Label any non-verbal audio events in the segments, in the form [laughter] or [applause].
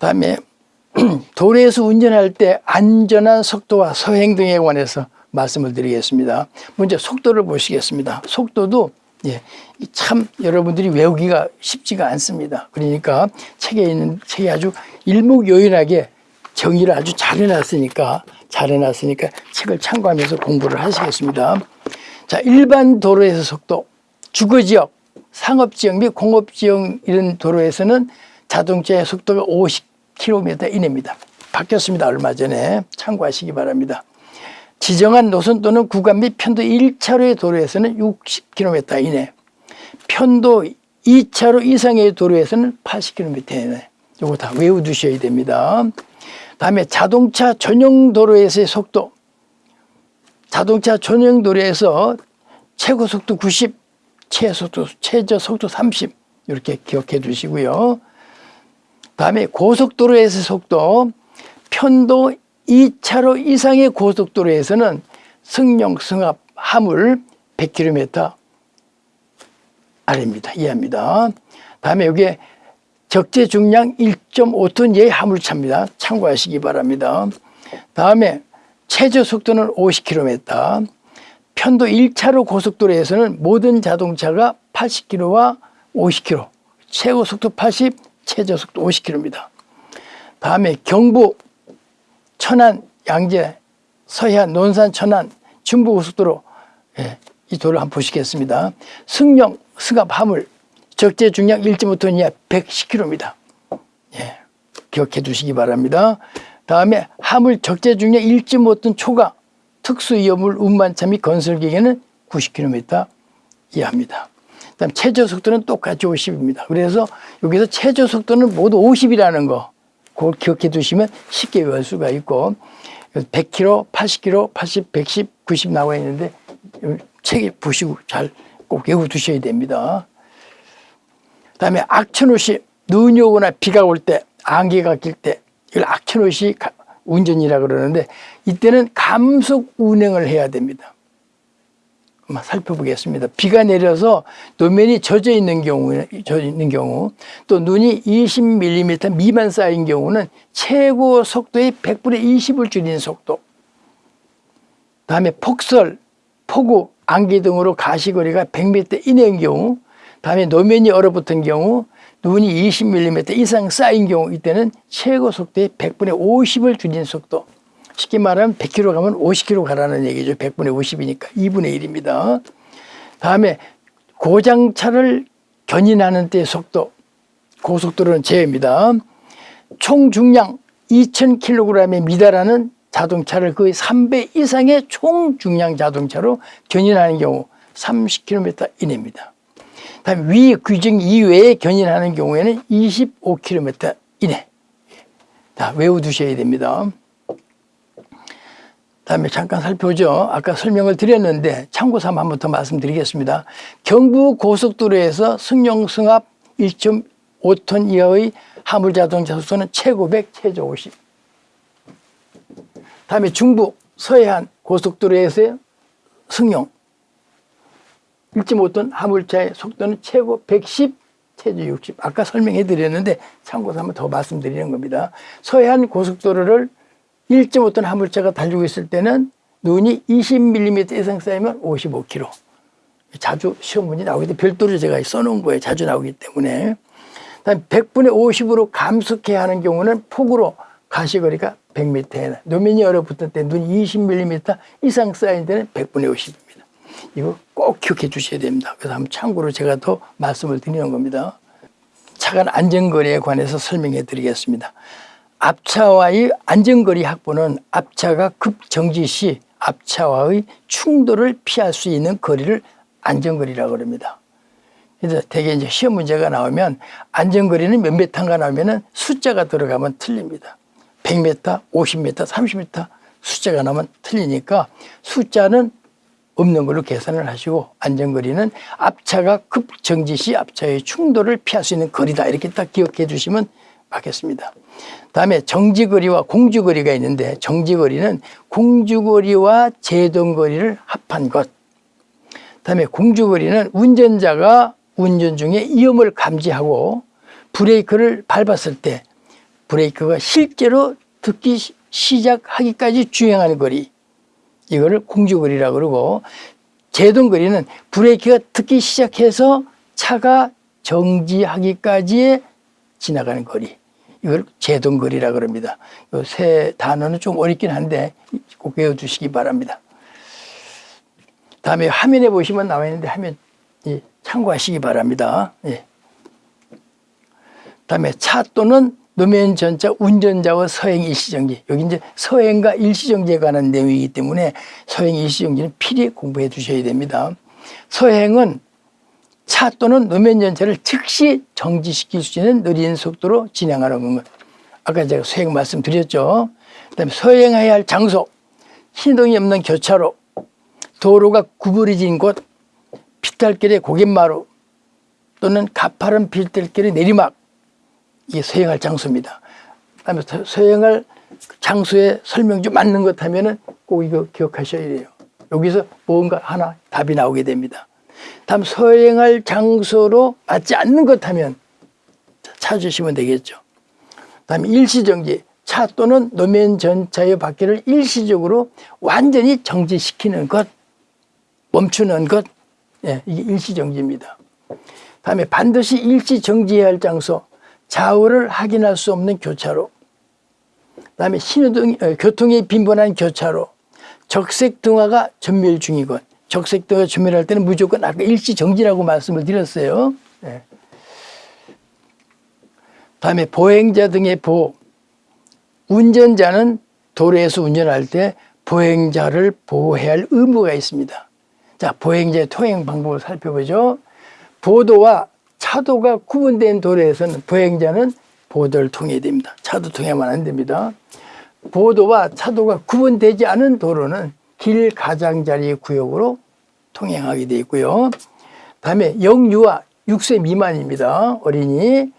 다음에 [clears throat] 도로에서 운전할 때 안전한 속도와 서행 등에 관해서 말씀을 드리겠습니다. 먼저 속도를 보시겠습니다. 속도도 예, 참 여러분들이 외우기가 쉽지가 않습니다. 그러니까 책에 있는 책이 아주 일목요연하게 정의를 아주 잘 해놨으니까 잘 해놨으니까 책을 참고하면서 공부를 하시겠습니다. 자, 일반 도로에서 속도, 주거지역, 상업지역 및 공업지역 이런 도로에서는 자동차의 속도가 50km 이내입니다. 바뀌었습니다. 얼마 전에 참고하시기 바랍니다. 지정한 노선 또는 구간 및 편도 1차로의 도로에서는 60km 이내, 편도 2차로 이상의 도로에서는 80km 이내. 요거 다 외워두셔야 됩니다. 다음에 자동차 전용 도로에서의 속도. 자동차 전용 도로에서 최고 속도 90, 최소속도, 최저 속도 30 이렇게 기억해 두시고요. 다음에 고속도로에서의 속도 편도 2차로 이상의 고속도로에서는 승용, 승합, 하물 100km 아래입니다. 이해합니다. 다음에 여기에 적재 중량 1.5톤 이하의 화물차입니다. 참고하시기 바랍니다. 다음에 최저 속도는 50km, 편도 1차로 고속도로에서는 모든 자동차가 80km와 50km, 최고 속도 80, 최저 속도 50km입니다. 다음에 경부, 천안, 양재, 서해안, 논산, 천안, 중부고속도로 예, 이 도를 한번 보시겠습니다. 승령, 승합, 화물, 적재 중량 1.5톤 이하 110km입니다. 예, 기억해 두시기 바랍니다. 다음에 화물 적재 중량 1.5톤 초과 특수 위험물 운반차 및 건설 기계는 90km 이하입니다. 그다음 최저 속도는 똑같이 50입니다. 그래서 여기서 최저 속도는 모두 50이라는 거 그걸 기억해 두시면 쉽게 외울 수가 있고 100km, 80km, 80, 110, 90 나와 있는데 책에 보시고 잘 꼭 외워 두셔야 됩니다. 그다음에 악천후시 눈이 오거나 비가 올 때 안개가 낄 때 이걸 악천후시 운전이라 그러는데 이때는 감속 운행을 해야 됩니다. 한번 살펴보겠습니다. 비가 내려서 노면이 젖어 있는 경우, 젖어 있는 경우, 또 눈이 20mm 미만 쌓인 경우는 최고 속도의 100분의 20을 줄이는 속도. 다음에 폭설, 폭우, 안개 등으로 가시거리가 100m 이내인 경우, 다음에 노면이 얼어붙은 경우 눈이 20mm 이상 쌓인 경우 이때는 최고 속도의 100분의 50을 줄인 속도 쉽게 말하면 100km 가면 50km 가라는 얘기죠. 100분의 50이니까. 2분의 1입니다. 다음에 고장차를 견인하는 때 속도 고속도로는 제외입니다. 총 중량 2000kg에 미달하는 자동차를 거의 3배 이상의 총 중량 자동차로 견인하는 경우 30km 이내입니다. 다음 위 규정 이외에 견인하는 경우에는 25km 이내. 다 외워두셔야 됩니다. 다음에 잠깐 살펴보죠. 아까 설명을 드렸는데 참고삼아 한번 더 말씀드리겠습니다. 경부 고속도로에서 승용 승합 1.5톤 이하의 화물 자동차 수는 최고 100, 최저 50. 다음에 중부 서해안 고속도로에서 승용 1.5톤 화물차의 속도는 최고 110, 최저 60. 아까 설명해 드렸는데 참고 삼아 더 말씀드리는 겁니다. 서해안 고속도로를 1.5톤 화물차가 달리고 있을 때는 눈이 20mm 이상 쌓이면 55km. 자주 시험 문제 나오기 때문에 별도로 제가 써놓은 거예요. 자주 나오기 때문에. 다음 100분의 50으로 감속해야 하는 경우는 폭우로 가시거리가 100m에 노면이 얼어붙을 때 눈이 20mm 이상 쌓인 데는 100분의 50입니다. 이거 꼭 기억해 주셔야 됩니다. 그래서 한번 참고로 제가 더 말씀을 드리는 겁니다. 차간 안전거리에 관해서 설명해 드리겠습니다. 앞차와의 안전거리 확보는 앞차가 급정지 시 앞차와의 충돌을 피할 수 있는 거리를 안전거리라고 합니다. 그래서 대개 이제 시험 문제가 나오면 안전거리는 몇 메타인가 나오면 숫자가 들어가면 틀립니다. 100m, 50m, 30m 숫자가 나오면 틀리니까 숫자는 없는 걸로 계산을 하시고 안전거리는 앞차가 급정지 시 앞차의 충돌을 피할 수 있는 거리다 이렇게 딱 기억해 주시면 맞겠습니다. 다음에 정지거리와 공주거리가 있는데 정지거리는 공주거리와 제동거리를 합한 것. 다음에 공주거리는 운전자가 운전 중에 위험을 감지하고 브레이크를 밟았을 때 브레이크가 실제로 듣기 시- 시작하기까지 주행하는 거리. 이거를 공주거리라고 그러고 제동거리는 브레이크가 듣기 시작해서 차가 정지하기까지의 지나가는 거리 이걸 제동거리라고 그럽니다. 이 세 단어는 좀 어렵긴 한데 꼭 외워두시기 바랍니다. 다음에 화면에 보시면 나와 있는데 화면 예, 참고하시기 바랍니다. 예. 다음에 차 또는 노면 전차 운전자와 서행 일시정지. 여기 이제 서행과 일시정지에 관한 내용이기 때문에 서행 일시정지는 필히 공부해 두셔야 됩니다. 서행은 차 또는 노면 전차를 즉시 정지시킬 수 있는 느린 속도로 진행하는 것. 아까 제가 서행 말씀드렸죠. 그 다음에 서행해야 할 장소, 신동이 없는 교차로, 도로가 구부러진 곳, 피탈길의 고갯마루 또는 가파른 빌들길의 내리막 이게 서행할 장소입니다. 그 다음에 서- 서행할 장소에 설명 좀 맞는 것 하면 은 꼭 이거 기억하셔야 돼요. 여기서 뭔가 하나 답이 나오게 됩니다. 다음 서행할 장소로 맞지 않는 것 하면 찾으시면 되겠죠. 다음에 일시정지. 차 또는 노면 전차의 바퀴를 일시적으로 완전히 정지시키는 것, 멈추는 것, 예, 이게 일시정지입니다. 다음에 반드시 일시정지해야 할 장소, 좌우를 확인할 수 없는 교차로, 다음에 신호등, 어, 교통이 빈번한 교차로, 적색 등화가 전멸 중이건, 적색 등화 전멸할 때는 무조건 아까 일시정지라고 말씀을 드렸어요. 예. 다음에 보행자 등의 보호. 운전자는 도로에서 운전할 때 보행자를 보호해야 할 의무가 있습니다. 자, 보행자의 통행 방법을 살펴보죠. 보도와 차도가 구분된 도로에서는 보행자는 보도를 통해야 됩니다. 차도 통해야만 안 됩니다. 보도와 차도가 구분되지 않은 도로는 길 가장자리 구역으로 통행하게 되어 있고요. 다음에 영유아 6세 미만입니다. 어린이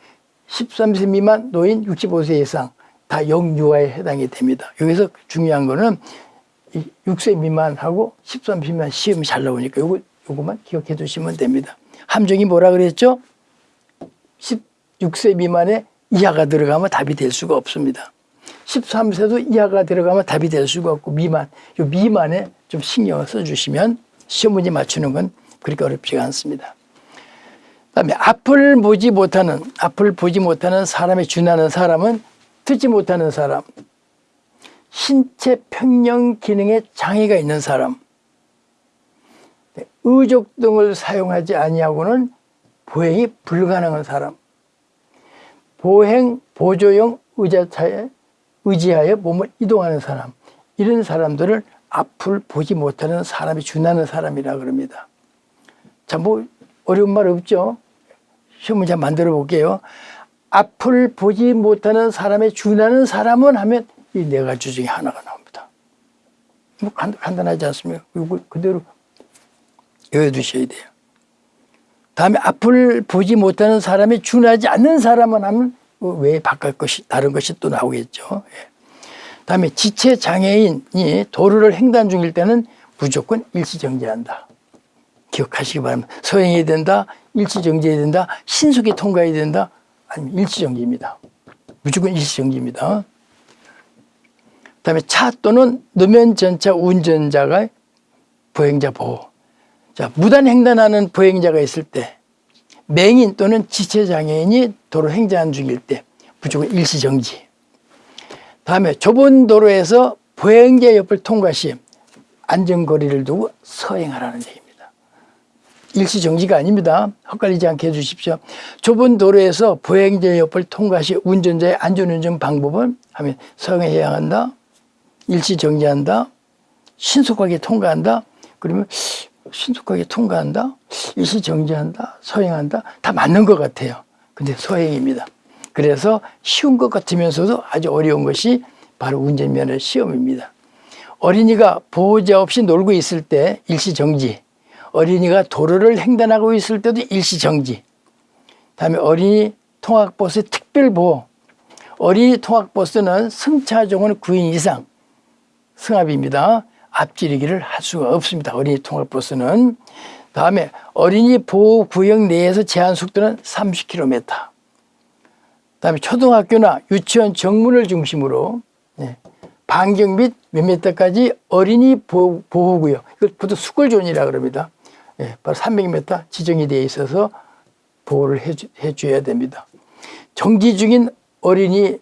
13세 미만 노인 65세 이상 다 영유아에 해당이 됩니다. 여기서 중요한 거는 이 6세 미만하고 13세 미만 시험이 잘 나오니까 요거 요거만 기억해 두시면 됩니다. 함정이 뭐라 그랬죠? 16세 미만에 이하가 들어가면 답이 될 수가 없습니다. 13세도 이하가 들어가면 답이 될 수가 없고 미만, 요 미만에 좀 신경을 써주시면 시험 문제 맞추는 건 그렇게 어렵지가 않습니다. 그다음에 앞을 보지 못하는 앞을 보지 못하는 사람에 준하는 사람은 듣지 못하는 사람, 신체 평형 기능에 장애가 있는 사람, 네, 의족 등을 사용하지 아니하고는 보행이 불가능한 사람, 보행 보조용 의자차에 의지하여 몸을 이동하는 사람, 이런 사람들을 앞을 보지 못하는 사람이 준하는 사람이라 그럽니다. 자, 뭐 어려운 말 없죠? 시험 문제 만들어 볼게요. 앞을 보지 못하는 사람에 준하는 사람은 하면 이 네 가지 중에 하나가 나옵니다. 뭐 간, 간단하지 않습니까? 이거 그대로 외워두셔야 돼요. 다음에 앞을 보지 못하는 사람에 준하지 않는 사람은 하면 왜 바깥 것이 다른 것이 또 나오겠죠. 예. 다음에 지체 장애인이 도로를 횡단 중일 때는 무조건 일시정지한다. 기억하시기 바랍니다. 서행해야 된다, 일시정지해야 된다, 신속히 통과해야 된다, 아니면 일시정지입니다. 무조건 일시정지입니다. 그 다음에 차 또는 노면 전차 운전자가 보행자 보호. 자, 무단 횡단하는 보행자가 있을 때, 맹인 또는 지체 장애인이 도로 횡단 중일 때 무조건 일시정지. 다음에 좁은 도로에서 보행자 옆을 통과 시 안전거리를 두고 서행하라는 얘기입니다. 일시정지가 아닙니다. 헛갈리지 않게 해주십시오. 좁은 도로에서 보행자 옆을 통과 시 운전자의 안전운전 방법은 하면 서행해야 한다. 일시정지한다. 신속하게 통과한다. 그러면 신속하게 통과한다. 일시정지한다. 서행한다. 다 맞는 것 같아요. 근데 서행입니다. 그래서 쉬운 것 같으면서도 아주 어려운 것이 바로 운전면허 시험입니다. 어린이가 보호자 없이 놀고 있을 때 일시정지, 어린이가 도로를 횡단하고 있을 때도 일시정지, 다음에 어린이 통학버스 특별보호, 어린이 통학버스는 승차종은 9인 이상 승합입니다. 앞지르기를 할 수가 없습니다. 어린이 통학버스는. 다음에 어린이 보호구역 내에서 제한 속도는 30km. 다음에 초등학교나 유치원 정문을 중심으로 예, 반경 및 몇 미터까지 어린이 보호, 보호구역 이걸 보통 수골존이라 그럽니다. 예, 바로 300m 지정이 되어 있어서 보호를 해주, 해줘야 됩니다. 정지 중인 어린이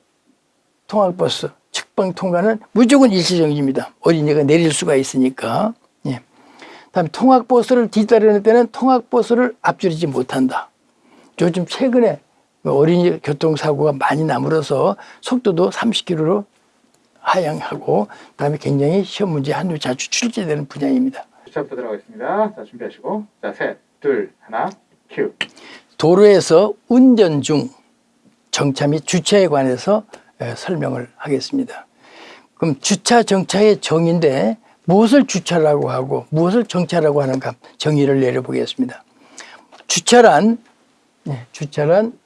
통학버스 측방 통과는 무조건 일시정지입니다. 어린이가 내릴 수가 있으니까. 예. 다음에 통학버스를 뒤따르는 때는 통학버스를 앞지르지 못한다. 요즘 최근에 어린이 교통사고가 많이 나물어서 속도도 30km로 하향하고 그다음에 굉장히 시험 문제 한두 자주 출제되는 분야입니다. 주차부터 들어가겠습니다. 자, 준비하시고. 자, 셋, 둘, 하나, 큐. 도로에서 운전 중 정차 및 주차에 관해서 에, 설명을 하겠습니다. 그럼 주차 정차의 정의인데 무엇을 주차라고 하고 무엇을 정차라고 하는가 정의를 내려보겠습니다. 주차란 예, 주차란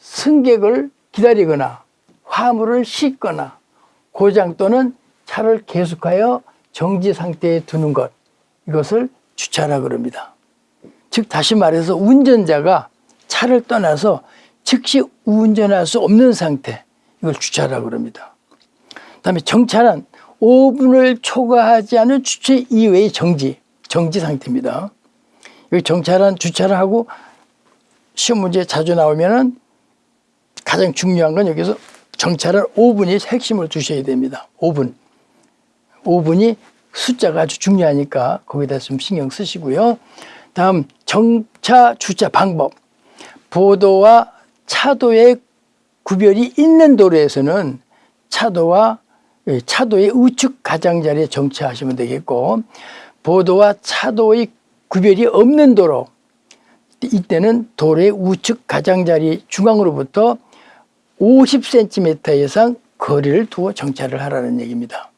승객을 기다리거나 화물을 싣거나 고장 또는 차를 계속하여 정지 상태에 두는 것 이것을 주차라 그럽니다. 즉 다시 말해서 운전자가 차를 떠나서 즉시 운전할 수 없는 상태 이걸 주차라 그럽니다. 그다음에 정차는 5분을 초과하지 않은 주차 이외의 정지 정지 상태입니다. 여기 정차란 주차를 하고 시험 문제 자주 나오면은 가장 중요한 건 여기서 정차를 5분이 핵심을 두셔야 됩니다. 5분. 5분이 숫자가 아주 중요하니까 거기다 좀 신경 쓰시고요. 다음 정차 주차 방법. 보도와 차도의 구별이 있는 도로에서는 차도와 예, 차도의 우측 가장자리에 정차하시면 되겠고 보도와 차도의 구별이 없는 도로 이때는 도로의 우측 가장자리 중앙으로부터 50cm 이상 거리를 두어 정차를 하라는 얘기입니다.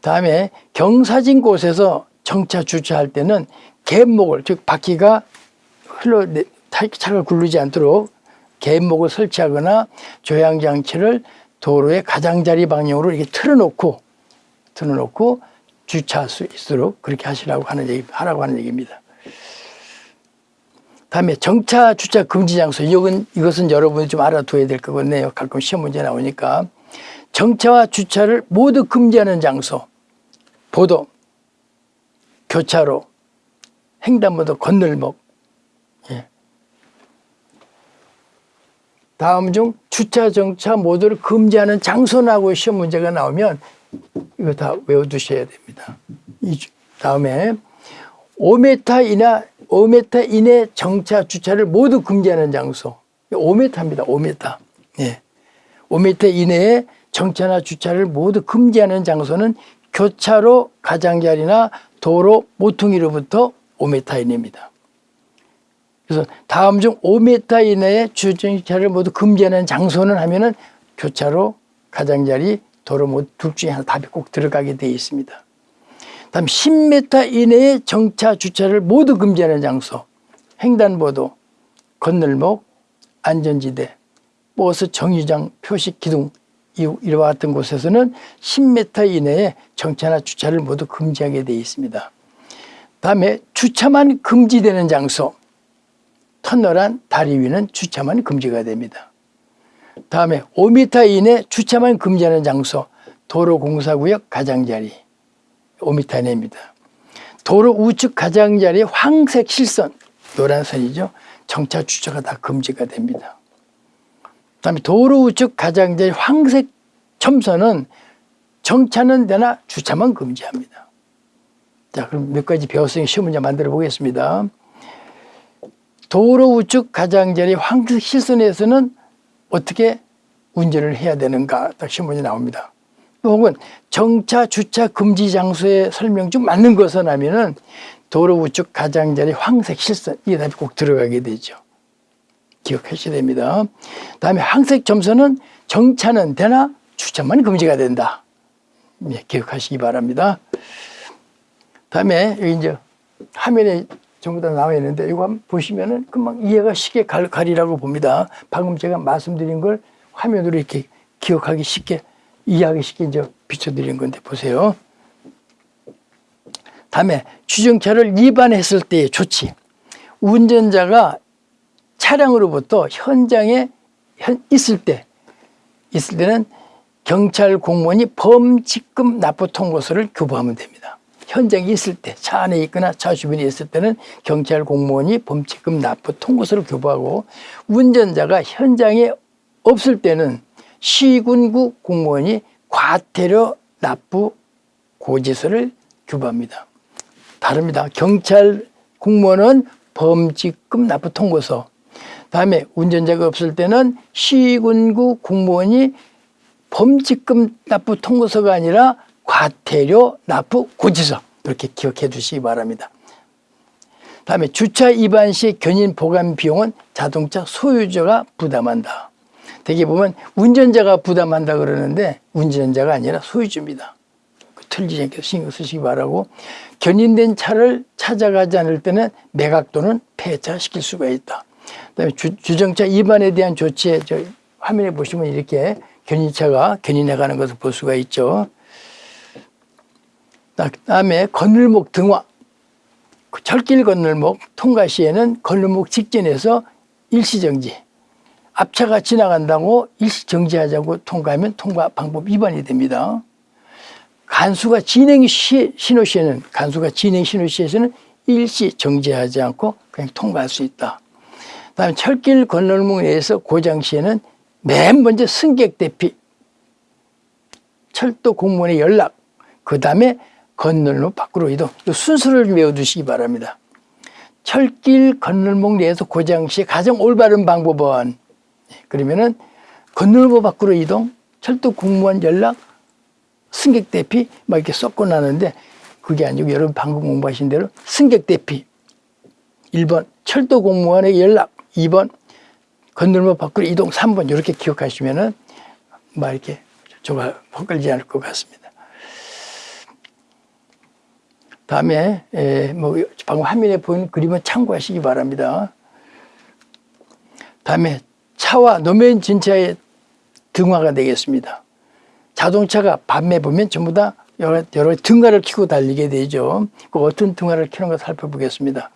다음에 경사진 곳에서 정차 주차할 때는 갯목을 즉 바퀴가 흘러 차가 굴르지 않도록 갯목을 설치하거나 조향 장치를 도로의 가장자리 방향으로 이렇게 틀어놓고 틀어놓고 주차할 수 있도록 그렇게 하시라고 하는 얘기 하라고 하는 얘기입니다. 다음에 정차 주차 금지 장소 이건 이것은 여러분이 좀 알아둬야 될 거거든요. 가끔 시험 문제 나오니까 정차와 주차를 모두 금지하는 장소 보도 교차로 횡단보도 건널목 다음 중 주차 정차 모두를 금지하는 장소라고 시험 문제가 나오면 이거 다 외워두셔야 됩니다. 이 주- 다음에 5m 이나 5m 이내 정차 주차를 모두 금지하는 장소. 5m입니다. 5m. 예. 5m 이내에 정차나 주차를 모두 금지하는 장소는 교차로 가장자리나 도로 모퉁이로부터 5m 이내입니다. 그래서 다음 중 5m 이내에 주차를 모두 금지하는 장소는 하면은 교차로 가장자리 도로 모두 둘 중에 하나 답이 꼭 들어가게 되어 있습니다. 다음 10m 이내에 정차 주차를 모두 금지하는 장소 횡단보도 건널목 안전지대 버스 정류장 표식 기둥 이- 이와 같은 곳에서는 10m 이내에 정차나 주차를 모두 금지하게 되어 있습니다. 다음에 주차만 금지되는 장소 터널한 다리 위는 주차만 금지가 됩니다. 다음에 5m 이내 주차만 금지하는 장소 도로공사구역 가장자리 5m 이내입니다. 도로 우측 가장자리 황색 실선 노란 선이죠. 정차 주차가 다 금지가 됩니다. 그다음에 도로 우측 가장자리 황색 첨선은 정차는 되나 주차만 금지합니다. 자, 그럼 몇 가지 배웠으니 시험 문제 만들어 보겠습니다. 도로 우측 가장자리 황색 실선에서는 어떻게 운전을 해야 되는가 딱 문제 나옵니다. 또 혹은 정차 주차 금지 장소의 설명 중 맞는 것은 하면은 도로 우측 가장자리 황색 실선 이게 답이 꼭 들어가게 되죠. 기억하셔야 됩니다. 다음에 황색 점선은 정차는 되나 주차만 금지가 된다. 예, 기억하시기 바랍니다. 다음에 여기 이제 화면에 전부 다 나와 있는데 이거 한번 보시면은 금방 이해가 쉽게 갈- 가리라고 봅니다. 방금 제가 말씀드린 걸 화면으로 이렇게 기억하기 쉽게 이해하기 쉽게 이제 비춰드린 건데 보세요. 다음에 주정차를 위반했을 때의 조치. 운전자가 차량으로부터 현장에 현, 있을 때, 있을 때는 경찰 공무원이 범직금 납부 통고서를 교부하면 됩니다. 현장에 있을 때, 차 안에 있거나 차 주변에 있을 때는 경찰 공무원이 범직금 납부 통고서를 교부하고 운전자가 현장에 없을 때는 시군구 공무원이 과태료 납부 고지서를 교부합니다. 다릅니다. 경찰 공무원은 범직금 납부 통고서. 다음에 운전자가 없을 때는 시군구 공무원이 범직금 납부 통고서가 아니라 과태료 납부 고지서 이렇게 기억해 두시기 바랍니다. 다음에 주차 위반 시 견인 보관 비용은 자동차 소유자가 부담한다. 대개 보면 운전자가 부담한다 그러는데 운전자가 아니라 소유주입니다. 틀리지 않게 신경 쓰시기 바라고 견인된 차를 찾아가지 않을 때는 매각 또는 폐차시킬 수가 있다. 그다음에 주, 주정차 위반에 대한 조치에 저 화면에 보시면 이렇게 견인차가 견인해 가는 것을 볼 수가 있죠. 그 다음에 건널목 등화 그 철길 건널목 통과 시에는 건널목 직전에서 일시정지 앞차가 지나간다고 일시정지하자고 통과하면 통과 방법 위반이 됩니다. 간수가 진행 시, 신호 시에는 간수가 진행 신호 시에서는 일시 정지하지 않고 그냥 통과할 수 있다. 그다음에 철길 건널목 내에서 고장 시에는 맨 먼저 승객 대피, 철도 공무원의 연락, 그 다음에 건널목 밖으로 이동. 이 순서를 외워두시기 바랍니다. 철길 건널목 내에서 고장 시 가장 올바른 방법은 그러면은 건널목 밖으로 이동, 철도 공무원 연락, 승객 대피 막 이렇게 섞고 나는데 그게 아니고 여러분 방금 공부하신 대로 승객 대피 1번 철도 공무원의 연락 2번 건널목 밖으로 이동 3번 이렇게 기억하시면은 막 이렇게 조가 헛걸리지 않을 것 같습니다. 다음에 에, 뭐 방금 화면에 보이는 그림은 참고하시기 바랍니다. 다음에 차와 노면 진차의 등화가 되겠습니다. 자동차가 밤에 보면 전부 다 여러, 여러 등화를 켜고 달리게 되죠. 그 어떤 등화를 켜는 걸 살펴보겠습니다.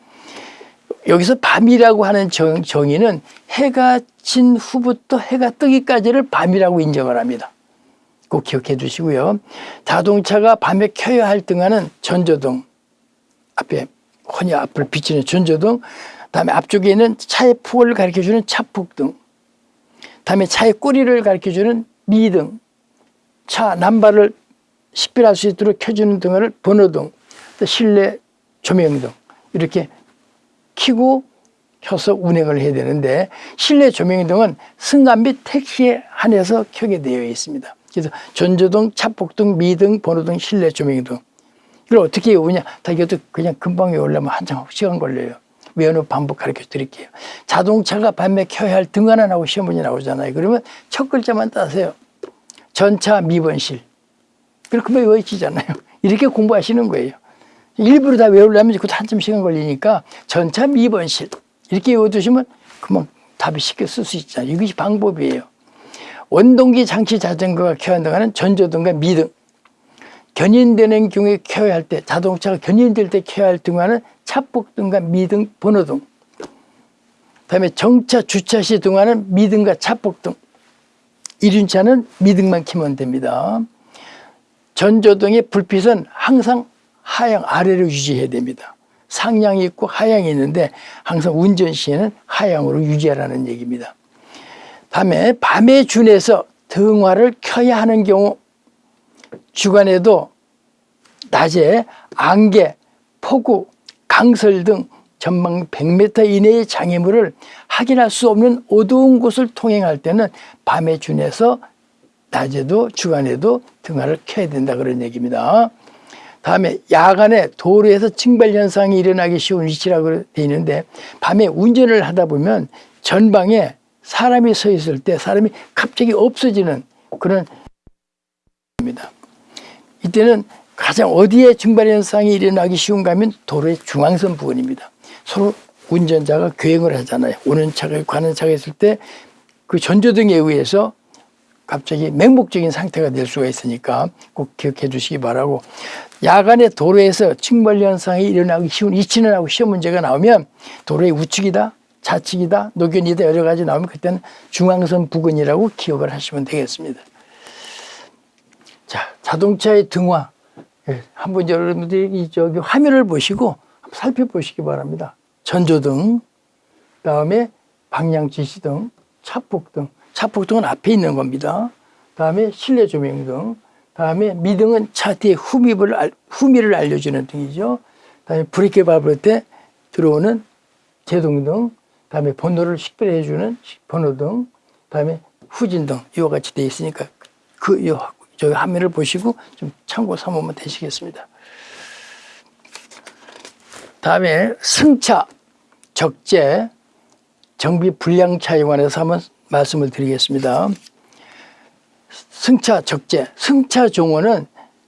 여기서 밤이라고 하는 정, 정의는 해가 진 후부터 해가 뜨기까지를 밤이라고 인정을 합니다. 꼭 기억해 두시고요. 자동차가 밤에 켜야 할 등화는 전조등, 앞에 혼이 앞을 비치는 전조등, 다음에 앞쪽에 있는 차의 폭을 가리켜주는 차폭등, 다음에 차의 꼬리를 가리켜주는 미등, 차 남발을 식별할 수 있도록 켜주는 등을 번호등, 또 실내 조명등 이렇게 켜고 켜서 운행을 해야 되는데 실내 조명등은 승강 및 택시에 한해서 켜게 되어 있습니다. 그래서 전조등, 차폭등, 미등, 번호등, 실내 조명등 이걸 어떻게 외우냐? 다 이것도 그냥 금방 외우려면 한참 시간 걸려요. 외우는 방법 가르쳐 드릴게요. 자동차가 밤에 켜야 할 등 하나 나오고 시험 문제 나오잖아요. 그러면 첫 글자만 따세요. 전차 미번실. 그렇게 외워지잖아요. 이렇게 공부하시는 거예요. 일부러 다 외우려면 그것도 한참 시간 걸리니까 전차 미번실. 이렇게 외워두시면 금방 답이 쉽게 쓸 수 있잖아요. 이것이 방법이에요. 원동기 장치 자전거가 켜야 한다는 전조등과 미등. 견인되는 경우에 켜야 할 때, 자동차가 견인될 때 켜야 할 등화는 차폭등과 미등, 번호등. 다음에 정차, 주차 시 등화는 미등과 차폭등. 이륜차는 미등만 켜면 됩니다. 전조등의 불빛은 항상 하향 아래로 유지해야 됩니다. 상향이 있고 하향이 있는데 항상 운전 시에는 하향으로 유지하라는 얘기입니다. 다음에 밤에 준해서 등화를 켜야 하는 경우 주간에도 낮에 안개, 폭우, 강설 등 전망 100m 이내의 장애물을 확인할 수 없는 어두운 곳을 통행할 때는 밤에 준해서 낮에도 주간에도 등화를 켜야 된다 그런 얘기입니다. 다음에 야간에 도로에서 증발 현상이 일어나기 쉬운 위치라고 되어 있는데 밤에 운전을 하다 보면 전방에 사람이 서 있을 때 사람이 갑자기 없어지는 그런 입니다. 이때는 가장 어디에 증발 현상이 일어나기 쉬운가 하면 도로의 중앙선 부분입니다. 서로 운전자가 교행을 하잖아요. 오는 차가 가는 차가 있을 때 그 전조등에 의해서 갑자기 맹목적인 상태가 될 수가 있으니까 꼭 기억해 주시기 바라고 야간에 도로에서 층발 현상이 일어나기 쉬운 이치는 하고 시험 문제가 나오면 도로의 우측이다 좌측이다, 노견이다 여러 가지 나오면 그때는 중앙선 부근이라고 기억을 하시면 되겠습니다. 자, 자동차의 등화. 예, 한번 여러분들이 이 저기 화면을 보시고 한번 살펴보시기 바랍니다. 전조등, 다음에 방향 지시등, 차폭등. 차폭등은 앞에 있는 겁니다. 다음에 실내 조명등, 다음에 미등은 차 뒤에 후미를, 알- 후미를 알려주는 등이죠. 다음에 브레이크 밟을 때 들어오는 제동등, 다음에 번호를 식별해주는 번호등, 다음에 후진등, 이와 같이 되어 있으니까 그, 요, 저기 화면을 보시고 좀 참고 삼으면 되시겠습니다. 다음에 승차, 적재, 정비 불량차에 관해서 한번 말씀을 드리겠습니다. 승차 적재, 승차 종호는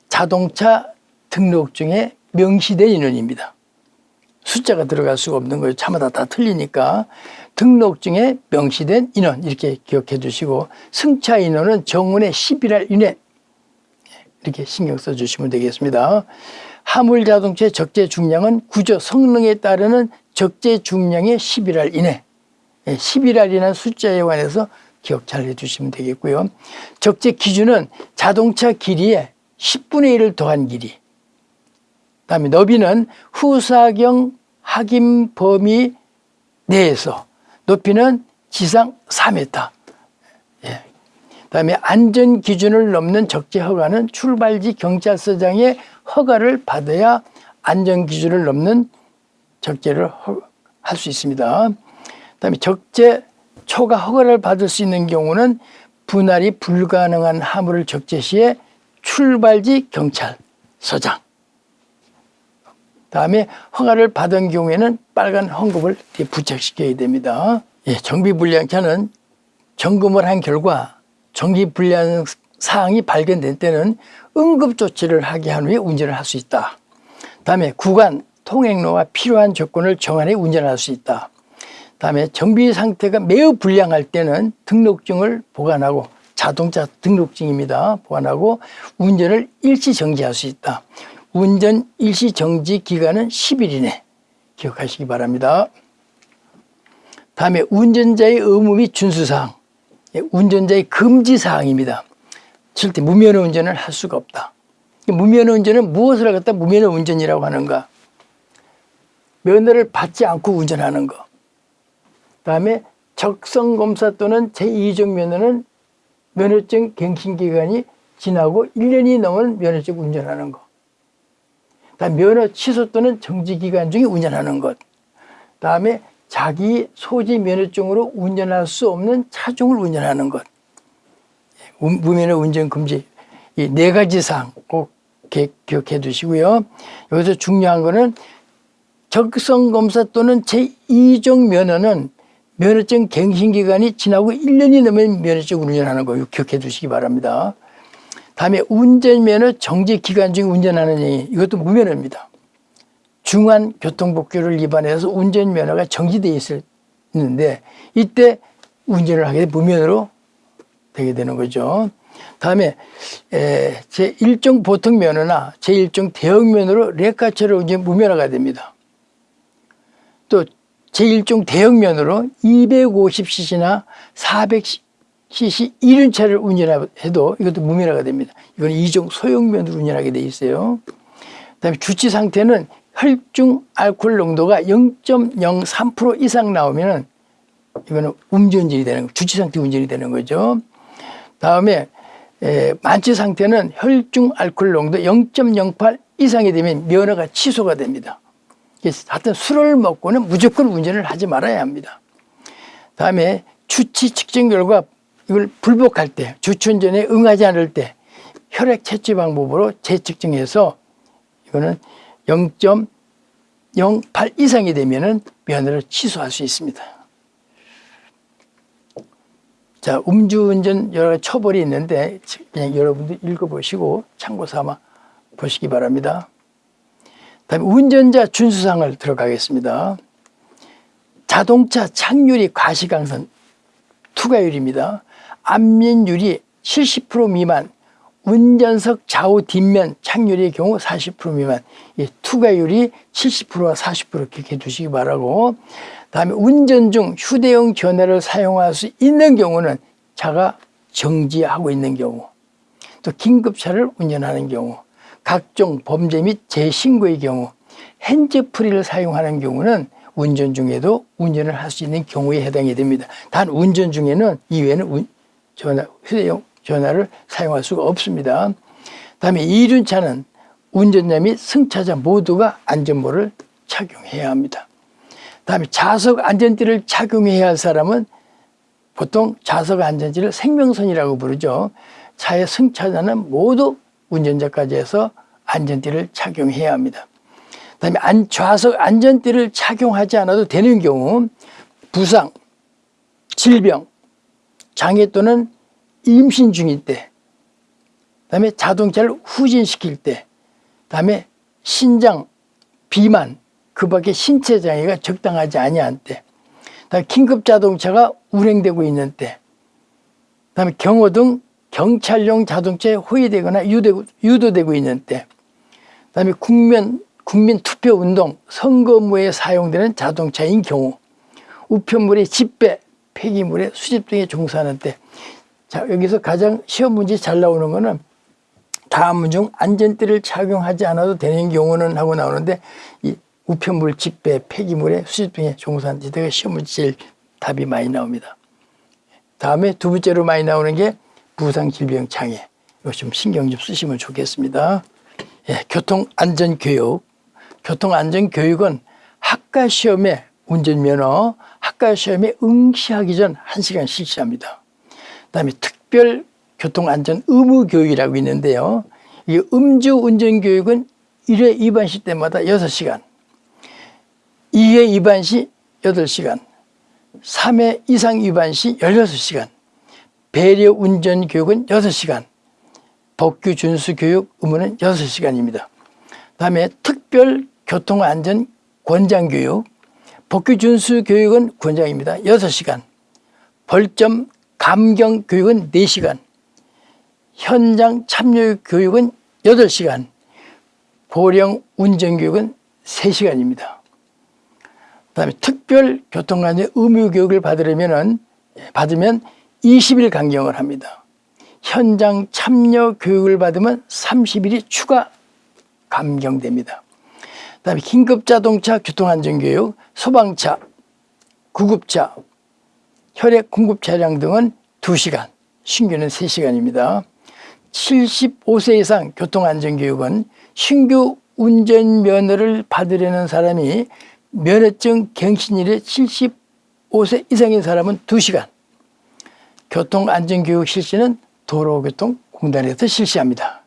자동차 등록증에 명시된 인원입니다. 숫자가 들어갈 수가 없는 거예요. 차마다 다 틀리니까 등록증에 명시된 인원 이렇게 기억해 주시고 승차 인원은 정원의 11할 이내 이렇게 신경 써 주시면 되겠습니다. 화물 자동차의 적재 중량은 구조 성능에 따르는 적재 중량의 11할 이내 11알이라는 숫자에 관해서 기억 잘 해주시면 되겠고요. 적재 기준은 자동차 길이의 10분의 1을 더한 길이. 다음에 너비는 후사경 확인 범위 내에서 높이는 지상 4m. 예. 다음에 안전 기준을 넘는 적재 허가는 출발지 경찰서장의 허가를 받아야 안전 기준을 넘는 적재를 할 수 있습니다. 그다음에 적재 초과 허가를 받을 수 있는 경우는 분할이 불가능한 화물을 적재 시에 출발지 경찰서장. 다음에 허가를 받은 경우에는 빨간 뒤에 부착시켜야 됩니다. 예, 정비불량차는 점검을 한 결과 정비불량 사항이 발견된 때는 응급조치를 하게 한 후에 운전을 할 수 있다. 다음에 구간, 통행로가 필요한 조건을 정한 후에 운전할 수 있다. 다음에 정비 상태가 매우 불량할 때는 등록증을 보관하고 자동차 등록증입니다. 보관하고 운전을 일시 정지할 수 있다. 운전 일시 정지 기간은 10일 이내 기억하시기 바랍니다. 다음에 운전자의 의무 및 준수사항 예, 운전자의 금지사항입니다. 절대 무면허 운전을 할 수가 없다. 무면허 운전은 무엇을 갖다 무면허 운전이라고 하는가? 면허를 받지 않고 운전하는 것. 다음에 적성검사 또는 제2종 면허는 면허증 갱신 기간이 지나고 1년이 넘은 면허증 운전하는 것. 다음 면허 취소 또는 정지 기간 중에 운전하는 것. 다음에 자기 소지 면허증으로 운전할 수 없는 차종을 운전하는 것. 무- 무면허 운전 금지 이 네 가지 사항 꼭 기- 기억해 두시고요. 여기서 중요한 거는 적성 검사 또는 제2종 면허는 면허증 갱신 기간이 지나고 1년이 넘으면 면허증 운전하는 거 기억해 두시기 바랍니다. 다음에 운전면허 정지 기간 중에 운전하는 이 이것도 무면허입니다. 중한 교통법규를 위반해서 운전면허가 정지되어 있는데 이때 운전을 하게 무면허로 되게 되는 거죠. 다음에 에, 제1종 보통 면허나 제1종 대형 면허로 레카처럼 이제 무면허가 됩니다. 또 제1종 대형 면허로 250cc나 400cc 이륜차를 운전해도 이것도 무면허가 됩니다. 이건 2종 소형 면허로 운전하게 돼 있어요. 그다음에 주치 상태는 혈중 알코올 농도가 0.03% 이상 나오면은 이거는 음주운전이 되는 거, 주치 상태 운전이 되는 거죠. 다음에 에, 만취 상태는 혈중 알코올 농도 0.08 이상이 되면 면허가 취소가 됩니다. 하여튼 술을 먹고는 무조건 운전을 하지 말아야 합니다. 다음에 주치 측정 결과 이걸 불복할 때, 주차운전에 응하지 않을 때 혈액 채취 방법으로 재측정해서 이거는 0.08 이상이 되면은 면허를 취소할 수 있습니다. 자, 음주운전 여러 처벌이 있는데 그냥 여러분들 읽어보시고 참고 삼아 보시기 바랍니다. 다음에 운전자 준수사항을 들어가겠습니다. 자동차 착유리 과시강선 투과율입니다. 앞면율이 70% 미만, 운전석 좌우 뒷면 착률의 경우 40% 미만, 이 투과율이 70%와 40% 이렇게 두시기 바라고, 다음에 운전 중 휴대용 전화를 사용할 수 있는 경우는 차가 정지하고 있는 경우, 또 긴급차를 운전하는 경우, 각종 범죄 및 재신고의 경우, 핸즈프리를 사용하는 경우는 운전 중에도 운전을 할 수 있는 경우에 해당이 됩니다. 단 운전 중에는 이외에는 운- 전화, 휴대용 전화를 사용할 수가 없습니다. 다음에 이륜차는 운전자 및 승차자 모두가 안전모를 착용해야 합니다. 다음에 좌석 안전띠를 착용해야 할 사람은 보통 좌석 안전띠를 생명선이라고 부르죠. 차의 승차자는 모두 운전자까지 해서 안전띠를 착용해야 합니다. 그다음에 안, 좌석 안전띠를 착용하지 않아도 되는 경우 부상, 질병, 장애 또는 임신 중일 때, 그다음에 자동차를 후진시킬 때, 그다음에 신장, 비만, 그 밖에 신체 장애가 적당하지 아니한 때, 그다음에 긴급 자동차가 운행되고 있는 때, 그다음에 경호 등 경찰용 자동차에 호위되거나 유도되고, 유도되고 있는 때, 그다음에 국민 국민 투표 운동 선거무에 사용되는 자동차인 경우, 우편물의 집배, 폐기물의 수집 등에 종사하는 때, 자 여기서 가장 시험 문제 잘 나오는 거는 다음 중 안전띠를 착용하지 않아도 되는 경우는 하고 나오는데 이 우편물 집배, 폐기물의 수집 등에 종사하는 데가 시험 문제 제일 답이 많이 나옵니다. 다음에 두 번째로 많이 나오는 게 부상 질병 장애. 이거 좀 신경 좀 쓰시면 좋겠습니다. 예, 교통 안전 교육. 교통 안전 교육은 학과 시험에 운전면허 학과 시험에 응시하기 전 1시간 실시합니다. 그다음에 특별 교통 안전 의무 교육이라고 있는데요. 이 음주 운전 교육은 1회 위반 시 때마다 6시간, 2회 위반 시 8시간, 3회 이상 위반 시 16시간, 배려 운전 교육은 6시간, 법규 준수 교육 의무는 6시간입니다. 다음에 특별 교통안전 권장 교육, 법규 준수 교육은 권장입니다. 6시간, 벌점 감경 교육은 4시간, 현장 참여 교육은 8시간, 보령 운전 교육은 3시간입니다. 그 다음에 특별 교통안전 의무 교육을 받으려면은 받으면 20일 강경을 합니다. 현장 참여 교육을 받으면 30일이 추가 감경됩니다. 그 다음에 긴급 자동차 교통안전 교육, 소방차, 구급차, 혈액 공급 차량 등은 2시간, 신규는 3시간입니다. 75세 이상 교통안전교육은 신규 운전면허를 받으려는 사람이 면허증 갱신일에 75세 이상인 사람은 2시간, 교통안전교육 실시는 도로교통공단에서 실시합니다.